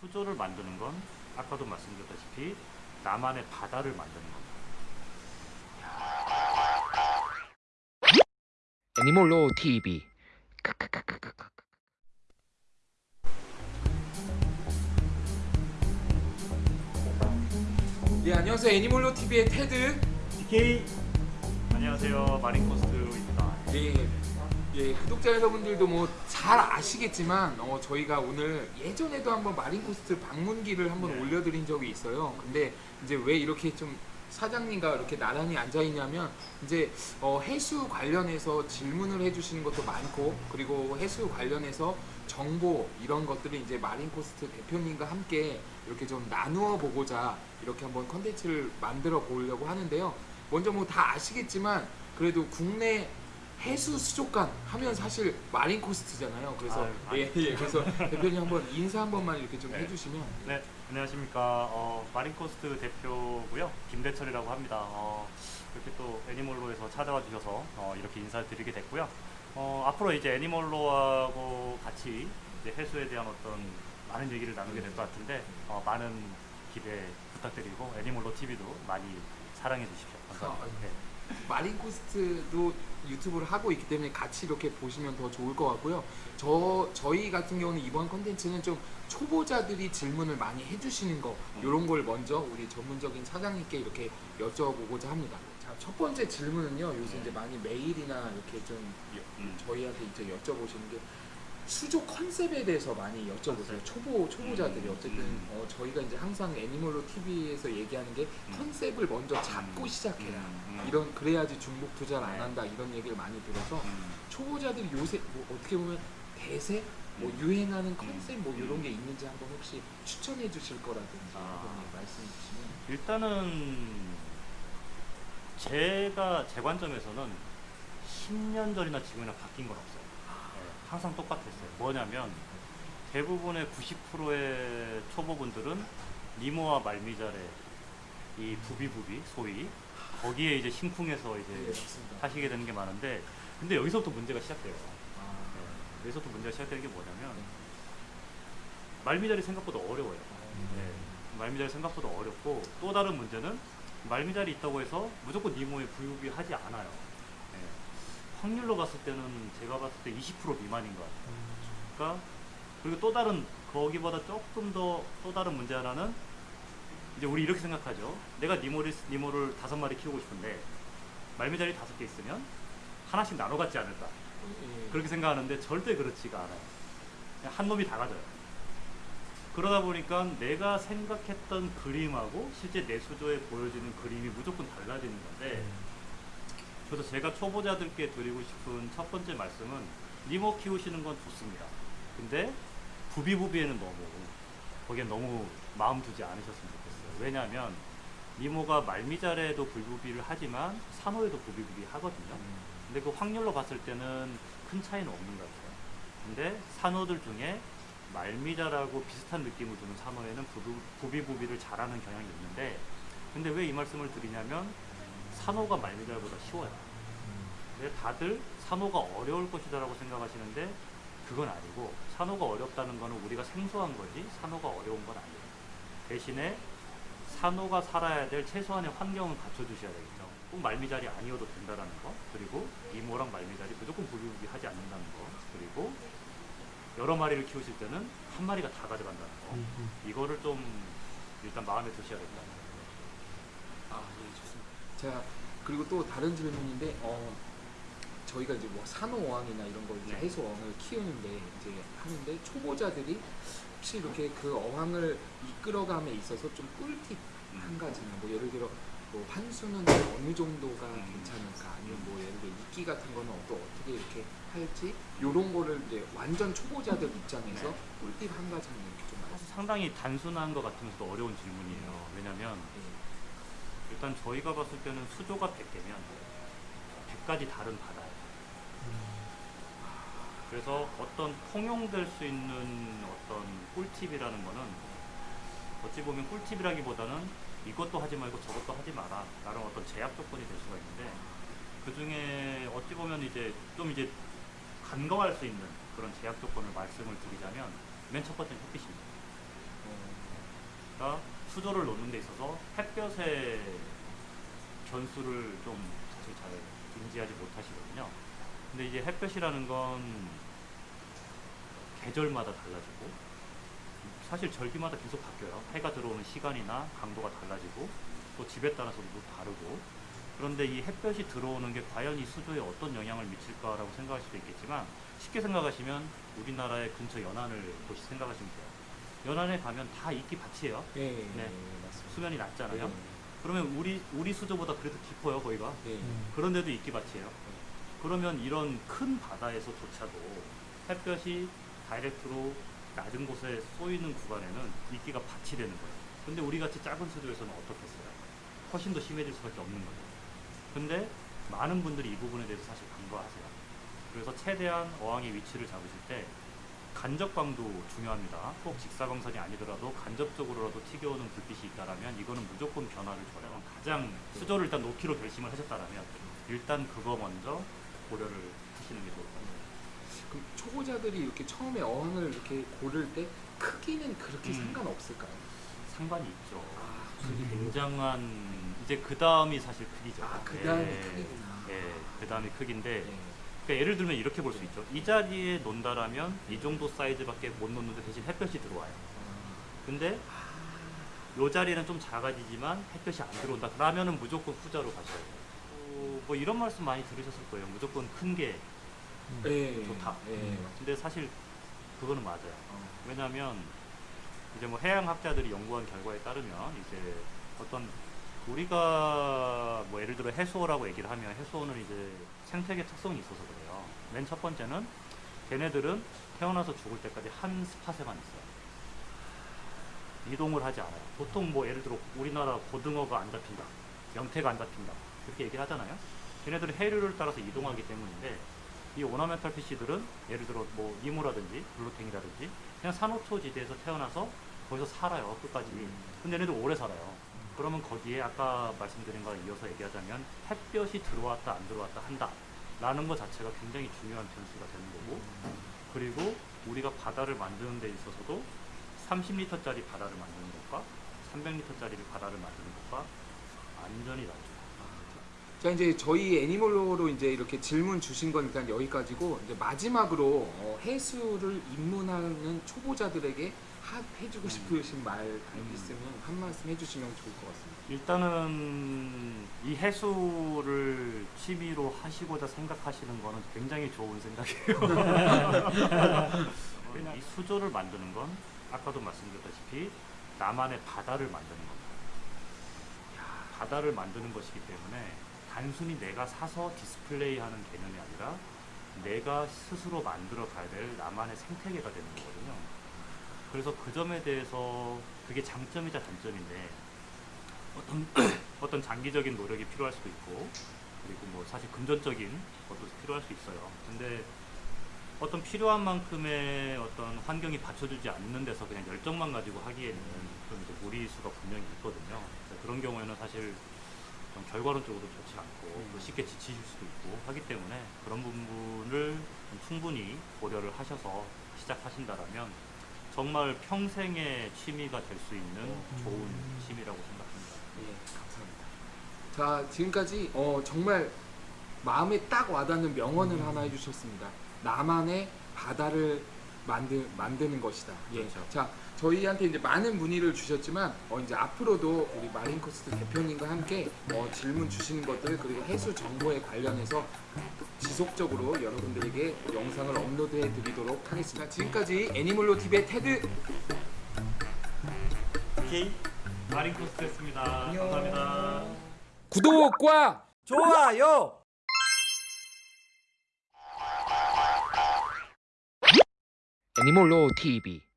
수조를 만드는 건 아까도 말씀드렸다시피 나만의 바다를 만드는 겁니다. 애니몰로 TV 예 안녕하세요. 애니몰로 TV의 테드. DK 안녕하세요. 마린코스트입니다. 예, 예 구독자 여러분들도 뭐 잘 아시겠지만 어, 저희가 오늘 예전에도 한번 마린코스트 방문기를 한번 네. 올려드린 적이 있어요 근데 이제 왜 이렇게 좀 사장님과 이렇게 나란히 앉아 있냐면 이제 어, 해수 관련해서 질문을 해주시는 것도 많고 그리고 해수 관련해서 정보 이런 것들을 이제 마린코스트 대표님과 함께 이렇게 좀 나누어 보고자 이렇게 한번 컨텐츠를 만들어 보려고 하는데요. 먼저 뭐 다 아시겠지만 그래도 국내 해수 수족관 하면 사실 마린 코스트잖아요. 그래서 아유, 예, 예, 그래서 대표님 한번 인사 한 번만 이렇게 좀 네. 해주시면 네, 안녕하십니까. 어, 마린 코스트 대표고요. 김대철이라고 합니다. 어, 이렇게 또 애니몰로에서 찾아와 주셔서 어, 이렇게 인사를 드리게 됐고요. 어, 앞으로 이제 애니몰로하고 같이 이제 해수에 대한 어떤 많은 얘기를 나누게 될 것 같은데 어, 많은 기대 부탁드리고 애니몰로 TV도 많이 사랑해 주십시오. 감사합니다. 아, 네. 마린코스트도 유튜브를 하고 있기 때문에 같이 이렇게 보시면 더 좋을 것 같고요. 저 저희 같은 경우는 이번 컨텐츠는 좀 초보자들이 질문을 많이 해주시는 거 이런 걸 먼저 우리 전문적인 사장님께 이렇게 여쭤보고자 합니다. 자, 첫 번째 질문은요. 요새 이제 많이 메일이나 이렇게 좀 여- 음. 저희한테 이제 여쭤보시는 게 수조 컨셉에 대해서 많이 여쭤보세요. 컨셉. 초보 초보자들이 음, 어쨌든 음. 어, 저희가 이제 항상 애니멀로 TV에서 얘기하는 게 음. 컨셉을 먼저 잡고 음. 시작해라. 음, 음. 이런 그래야지 중복 투자를 안 네. 한다 이런 얘기를 많이 들어서 음. 초보자들이 요새 뭐 어떻게 보면 대세 뭐 음. 유행하는 컨셉 뭐 음. 이런 게 있는지 한번 혹시 추천해 주실 거라든지 아. 말씀해 주시면 일단은 제가 제 관점에서는 10년 전이나 지금이나 바뀐 건 없어요. 네, 항상 똑같았어요. 뭐냐면 대부분의 90%의 초보분들은 니모와 말미잘의 이 부비부비 소위 거기에 이제 심쿵해서 네, 이제 맞습니다. 하시게 되는 게 많은데 근데 여기서부터 문제가 시작돼요. 아, 네, 여기서부터 문제가 시작되는 게 뭐냐면 말미잘이 생각보다 어려워요. 네, 말미잘이 생각보다 어렵고 또 다른 문제는 말미잘이 있다고 해서 무조건 니모에 부유비 하지 않아요. 네, 확률로 봤을 때는 제가 봤을 때 20% 미만인 것 같아요. 그러니까 그리고 또 다른 거기보다 조금 더 또 다른 문제 하나는 이제 우리 이렇게 생각하죠. 내가 니모를 니모를 다섯 마리 키우고 싶은데 말미잘이 다섯 개 있으면 하나씩 나눠 갖지 않을까 예. 그렇게 생각하는데 절대 그렇지가 않아요. 한 놈이 다 가져요. 그러다 보니까 내가 생각했던 그림하고 실제 내 수조에 보여지는 그림이 무조건 달라지는 건데 그래서 제가 초보자들께 드리고 싶은 첫 번째 말씀은 니모 키우시는 건 좋습니다. 근데 부비부비에는 너무 거기에 너무 마음 두지 않으셨으면 좋겠어요. 왜냐하면 니모가 말미잘에도 부비부비를 하지만 산호에도 부비부비 하거든요. 근데 그 확률로 봤을 때는 큰 차이는 없는 것 같아요. 근데 산호들 중에 말미잘하고 비슷한 느낌을 주는 산호에는 부비, 부비부비를 잘하는 경향이 있는데 근데 왜 이 말씀을 드리냐면 산호가 말미잘보다 쉬워요. 근데 다들 산호가 어려울 것이다라고 생각하시는데 그건 아니고 산호가 어렵다는 거는 우리가 생소한 거지 산호가 어려운 건 아니에요. 대신에 산호가 살아야 될 최소한의 환경을 갖춰주셔야 되겠죠. 꼭 말미잘이 아니어도 된다라는 거, 그리고 이모랑 말미잘이 무조건 부비부비 하지 않는다는 거, 그리고 여러 마리를 키우실 때는 한 마리가 다 가져간다는 거, 이거를 좀 일단 마음에 두셔야겠다. 아, 예, 좋습니다. 제가 그리고 또 다른 질문인데 어 저희가 이제 뭐 산호어항이나 이런 거 이제 네. 해수 어항을 키우는데 이제 하는데 초보자들이 혹시 이렇게 그 어항을 이끌어감에 있어서 좀 꿀팁 한 음. 가지는 뭐 예를 들어 뭐 환수는 어느 정도가 음. 괜찮을까 아니면 뭐 예를 들어 이끼 같은 거는 또 어떻게 이렇게 할지 요런 거를 이제 완전 초보자들 입장에서 네. 꿀팁 한 가지는 이렇게 좀 사실. 상당히 단순한 것 같으면서도 어려운 질문이에요. 왜냐면 예. 일단 저희가 봤을 때는 수조가 100개면 100가지 다른 바다예요. 그래서 어떤 통용될 수 있는 어떤 꿀팁이라는 거는 어찌 보면 꿀팁이라기보다는 이것도 하지 말고 저것도 하지 마라 라는 어떤 제약 조건이 될 수가 있는데 그 중에 어찌 보면 이제 좀 이제 간과할 수 있는 그런 제약 조건을 말씀을 드리자면 맨 첫 번째는 햇빛입니다. 수조를 놓는 데 있어서 햇볕의 변수를 좀 사실 잘 인지하지 못하시거든요. 근데 이제 햇볕이라는 건 계절마다 달라지고 사실 절기마다 계속 바뀌어요. 해가 들어오는 시간이나 강도가 달라지고 또 집에 따라서도 다르고 그런데 이 햇볕이 들어오는 게 과연 이 수조에 어떤 영향을 미칠까라고 생각할 수도 있겠지만 쉽게 생각하시면 우리나라의 근처 연안을 보시 생각하시면 돼요. 연안에 가면 다 이끼 밭이에요. 예, 네. 맞습니다. 수면이 낮잖아요. 네. 그러면 우리 우리 수조보다 그래도 깊어요, 거기가. 네. 그런데도 이끼 밭이에요. 그러면 이런 큰 바다에서조차도 햇볕이 다이렉트로 낮은 곳에 쏘이는 구간에는 이끼가 밭이 되는 거예요. 근데 우리 같이 작은 수조에서는 어떻겠어요? 훨씬 더 심해질 수밖에 없는 거죠. 근데 많은 분들이 이 부분에 대해서 사실 간과하세요. 그래서 최대한 어항의 위치를 잡으실 때 간접광도 중요합니다. 꼭 직사광선이 아니더라도 간접적으로라도 튀겨오는 불빛이 있다라면 이거는 무조건 변화를 줘요. 가장 수조를 일단 놓기로 결심을 하셨다라면 일단 그거 먼저 고려를 하시는 게 좋을 것 같아요. 그럼 초보자들이 이렇게 처음에 어항을 이렇게 고를 때 크기는 그렇게 음. 상관없을까요? 상관이 있죠. 아, 굉장한 이제 그 다음이 사실 크기죠. 아, 그 다음이 예, 크기구나. 예, 그 다음이 크기인데 네. 그러니까 예를 들면 이렇게 볼 수 있죠. 이 자리에 논다라면 이 정도 사이즈밖에 못 놓는데 대신 햇볕이 들어와요. 근데 이 자리는 좀 작아지지만 햇볕이 안 들어온다. 그러면은 무조건 후자로 가셔야 돼요. 어, 뭐 이런 말씀 많이 들으셨을 거예요. 무조건 큰게 네. 좋다. 네, 맞습니다. 근데 사실 그거는 맞아요. 어. 왜냐하면 이제 뭐 해양 학자들이 연구한 결과에 따르면 이제 어떤 우리가 뭐 예를 들어 해수어라고 얘기를 하면 해수어는 이제 생태계 특성이 있어서 그래요. 맨 첫 번째는 걔네들은 태어나서 죽을 때까지 한 spot에만 있어요. 이동을 하지 않아요. 보통 뭐 예를 들어 우리나라 고등어가 안 잡힌다, 명태가 안 잡힌다 그렇게 얘기를 하잖아요. 걔네들은 해류를 따라서 이동하기 때문인데 이 ornamental fish들은 예를 들어 뭐 니모라든지 blue tang이라든지 그냥 산호초 지대에서 태어나서 거기서 살아요 끝까지 근데 얘네들 오래 살아요 그러면 거기에 아까 말씀드린 거에 이어서 얘기하자면 햇볕이 들어왔다 안 들어왔다 한다 라는 것 자체가 굉장히 중요한 변수가 되는 거고 그리고 우리가 바다를 만드는 데 있어서도 30리터짜리 바다를 만드는 것과 300리터짜리 바다를 만드는 것과 완전히 다르죠 자 이제 저희 애니멀로로 이제 이렇게 질문 주신 건 일단 여기까지고 이제 마지막으로 어, 해수를 입문하는 초보자들에게 하, 해주고 싶으신 말 있으면 한 말씀 해주시면 좋을 것 같습니다. 일단은 이 해수를 취미로 하시고자 생각하시는 거는 굉장히 좋은 생각이에요. 이 수조를 만드는 건 아까도 말씀드렸다시피 나만의 바다를 만드는 겁니다. 바다를 만드는 것이기 때문에 단순히 내가 사서 디스플레이하는 개념이 아니라 내가 스스로 만들어 가야 될 나만의 생태계가 되는 거거든요. 그래서 그 점에 대해서 그게 장점이자 단점인데 어떤 어떤 장기적인 노력이 필요할 수도 있고 그리고 뭐 사실 금전적인 것도 필요할 수 있어요. 근데 어떤 필요한 만큼의 어떤 환경이 받쳐주지 않는 데서 그냥 열정만 가지고 하기에는 좀 이제 무리수가 분명히 있거든요. 그런 경우에는 사실 좀 결과론적으로 좋지 않고 또 쉽게 지치실 수도 있고 하기 때문에 그런 부분을 좀 충분히 고려를 하셔서 시작하신다라면 정말 평생의 취미가 될 수 있는 좋은 취미라고 생각합니다. 예, 감사합니다. 자 지금까지 어, 정말 마음에 딱 와닿는 명언을 하나 해주셨습니다. 나만의 바다를 만드, 만드는 것이다. 예. 그렇죠. 자 저희한테 이제 많은 문의를 주셨지만 어, 이제 앞으로도 우리 마린코스트 대표님과 함께 어, 질문 주시는 것들 그리고 해수 정보에 관련해서 지속적으로 여러분들에게 영상을 업로드해 드리도록 하겠습니다. 지금까지 애니멀로 TV의 테드 오케이 마린코스트였습니다. 안녕. 감사합니다. 구독과 좋아요. 애니몰로 TV